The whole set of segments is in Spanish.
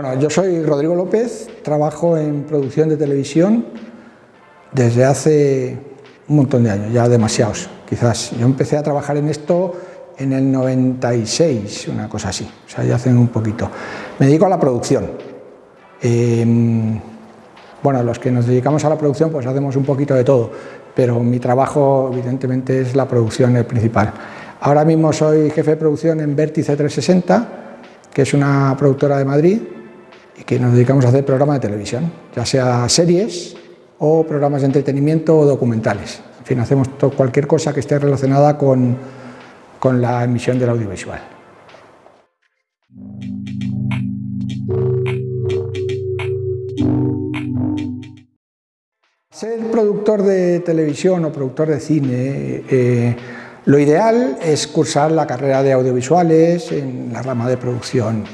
Bueno, yo soy Rodrigo López, trabajo en producción de televisión desde hace un montón de años, ya demasiados, quizás. Yo empecé a trabajar en esto en el 96, una cosa así, o sea, ya hace un poquito. Me dedico a la producción. Em, bueno, los que nos dedicamos a la producción pues hacemos un poquito de todo, pero mi trabajo evidentemente es la producción el principal. Ahora mismo soy jefe de producción en Vértice 360, que es una productora de Madrid, que nos dedicamos a hacer programas de televisión, ya sea series o programas de entretenimiento o documentales. En fin, hacemos cualquier cosa que esté relacionada con, con la emisión del audiovisual. Ser productor de televisión o productor de cine, eh, lo ideal es cursar la carrera de audiovisuales en la rama de producción.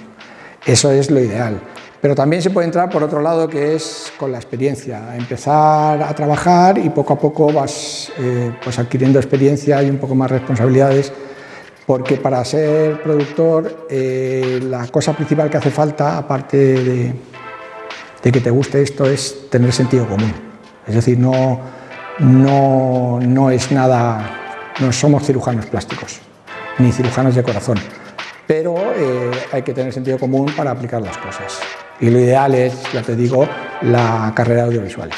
Eso es lo ideal. Pero también se puede entrar por otro lado, que es con la experiencia, empezar a trabajar y poco a poco vas eh, pues adquiriendo experiencia y un poco más responsabilidades, porque para ser productor eh, la cosa principal que hace falta, aparte de, que te guste esto, es tener sentido común. Es decir, no, no, no es nada, no somos cirujanos plásticos, ni cirujanos de corazón, pero eh, hay que tener sentido común para aplicar las cosas y lo ideal es, ya te digo, la carrera de audiovisuales.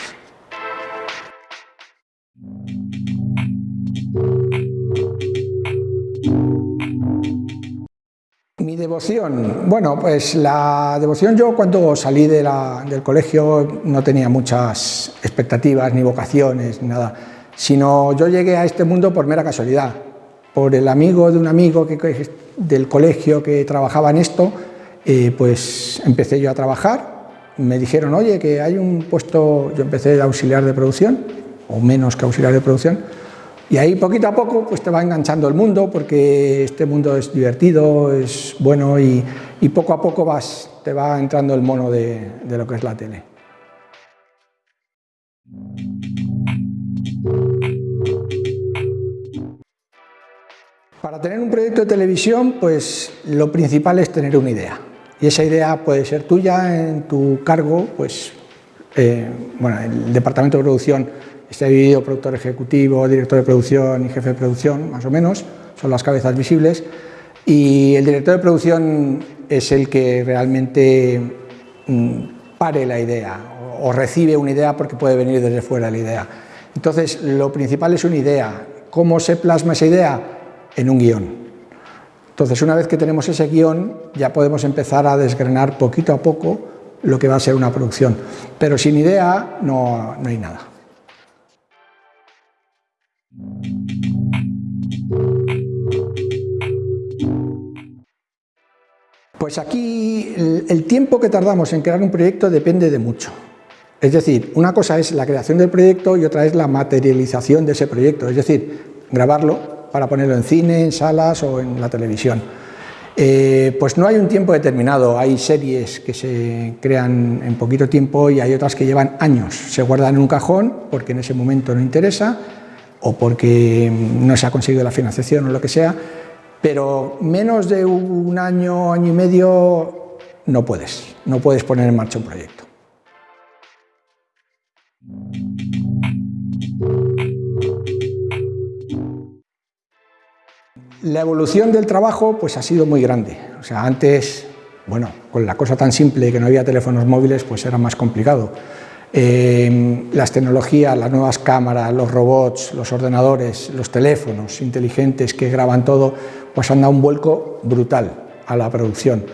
Mi devoción, bueno, pues la devoción yo cuando salí del colegio no tenía muchas expectativas, ni vocaciones, ni nada, sino yo llegué a este mundo por mera casualidad, por el amigo de un amigo que, del colegio que trabajaba en esto, pues empecé yo a trabajar, me dijeron, oye, que hay un puesto, yo empecé de auxiliar de producción, o menos que auxiliar de producción, y ahí poquito a poco pues te va enganchando el mundo, porque este mundo es divertido, es bueno, y, poco a poco vas, te va entrando el mono de, de lo que es la tele. Para tener un proyecto de televisión, pues lo principal es tener una idea y esa idea puede ser tuya en tu cargo, pues, eh, bueno, el departamento de producción está dividido productor ejecutivo, director de producción y jefe de producción, más o menos, son las cabezas visibles, y el director de producción es el que realmente mm, pare la idea o, recibe una idea porque puede venir desde fuera la idea. Entonces, lo principal es una idea. ¿Cómo se plasma esa idea? En un guion. Entonces, una vez que tenemos ese guion, ya podemos empezar a desgranar poquito a poco lo que va a ser una producción. Pero sin idea no, no hay nada. Pues aquí el, tiempo que tardamos en crear un proyecto depende de mucho. Es decir, una cosa es la creación del proyecto y otra es la materialización de ese proyecto, es decir, grabarlo, para ponerlo en cine, en salas o en la televisión. Eh, pues no hay un tiempo determinado, hay series que se crean en poquito tiempo y hay otras que llevan años, se guardan en un cajón porque en ese momento no interesa o porque no se ha conseguido la financiación o lo que sea, pero menos de un año, año y medio no puedes, no puedes poner en marcha un proyecto. La evolución del trabajo pues ha sido muy grande. O sea, antes, bueno, con la cosa tan simple que no había teléfonos móviles, pues era más complicado. Eh, las tecnologías, las nuevas cámaras, los robots, los ordenadores, los teléfonos inteligentes que graban todo, pues han dado un vuelco brutal a la producción.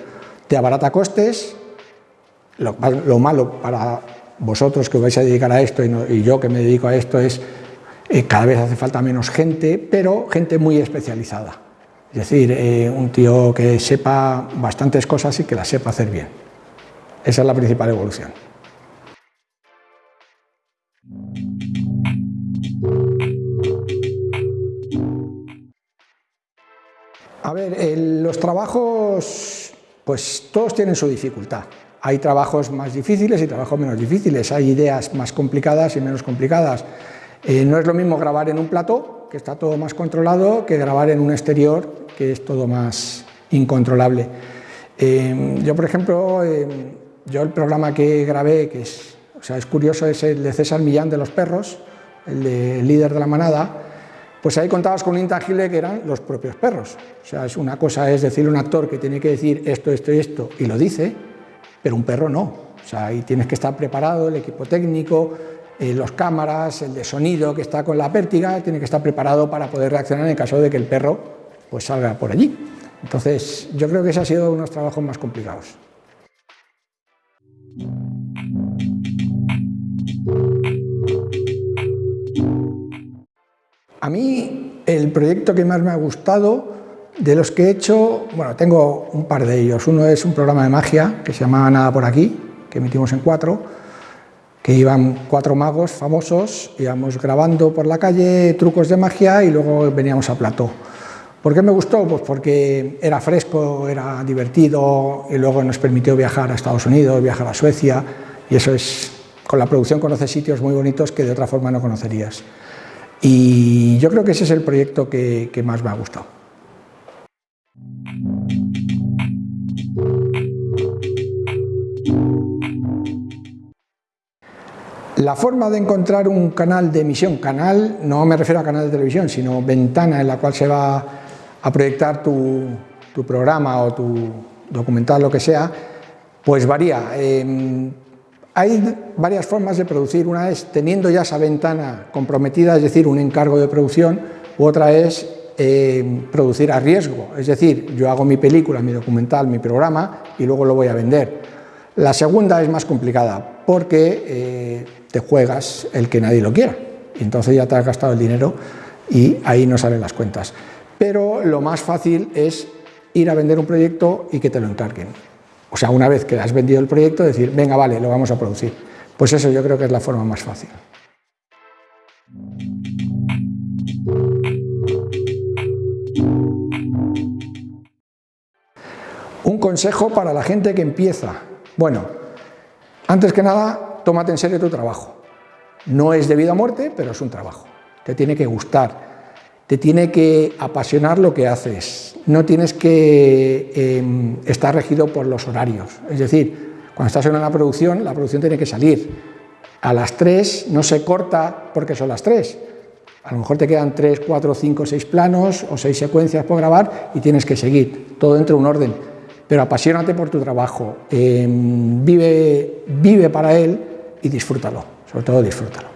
Te abarata costes, lo, malo para vosotros que os vais a dedicar a esto y, yo que me dedico a esto es eh, cada vez hace falta menos gente, pero gente muy especializada. Es decir, eh, un tío que sepa bastantes cosas y que las sepa hacer bien. Esa es la principal evolución. A ver, los trabajos, pues todos tienen su dificultad. Hay trabajos más difíciles y trabajos menos difíciles, hay ideas más complicadas y menos complicadas. Eh, no es lo mismo grabar en un plató, que está todo más controlado, que grabar en un exterior, que es todo más incontrolable. Eh, yo, por ejemplo, eh, yo el programa que grabé, que es, o sea, es curioso, es el de César Millán de los perros, el, de, líder de la manada, pues ahí contabas con un intangible que eran los propios perros. O sea, es una cosa es decir un actor que tiene que decir esto, esto y esto, y lo dice, pero un perro no. O sea, ahí tienes que estar preparado, el equipo técnico, eh, los cámaras, el de sonido que está con la pértiga, tiene que estar preparado para poder reaccionar en caso de que el perro pues salga por allí. Entonces, yo creo que ese ha sido uno de los trabajos más complicados. A mí el proyecto que más me ha gustado, de los que he hecho, bueno, tengo un par de ellos. Uno es un programa de magia que se llama Nada por aquí, que emitimos en cuatro, que iban cuatro magos famosos, íbamos grabando por la calle trucos de magia y luego veníamos a plató. ¿Por qué me gustó? Pues porque era fresco, era divertido y luego nos permitió viajar a Estados Unidos, viajar a Suecia y eso es, con la producción conoces sitios muy bonitos que de otra forma no conocerías. Y yo creo que ese es el proyecto que, más me ha gustado. La forma de encontrar un canal de emisión, canal, no me refiero a canal de televisión, sino ventana en la cual se va a proyectar tu, programa o tu documental, lo que sea, pues varía. Em, hay varias formas de producir, una es teniendo ya esa ventana comprometida, es decir, un encargo de producción, u otra es eh, producir a riesgo, es decir, yo hago mi película, mi documental, mi programa y luego lo voy a vender. La segunda es más complicada porque eh, te juegas el que nadie lo quiera, entonces ya te has gastado el dinero y ahí no salen las cuentas. Pero lo más fácil es ir a vender un proyecto y que te lo encarguen. O sea, una vez que has vendido el proyecto, decir, venga, vale, lo vamos a producir. Pues eso yo creo que es la forma más fácil. Un consejo para la gente que empieza. Bueno, antes que nada, tómate en serio tu trabajo. No es de vida o muerte, pero es un trabajo. Te tiene que gustar te tiene que apasionar lo que haces, no tienes que em, estar regido por los horarios. Es decir, cuando estás en una producción, la producción tiene que salir. A las 3 no se corta porque son las 3. A lo mejor te quedan 3, 4, 5, 6 planos o 6 secuencias por grabar y tienes que seguir, todo dentro de un orden. Pero apasionate por tu trabajo, em, vive, vive para él y disfrútalo, sobre todo disfrútalo.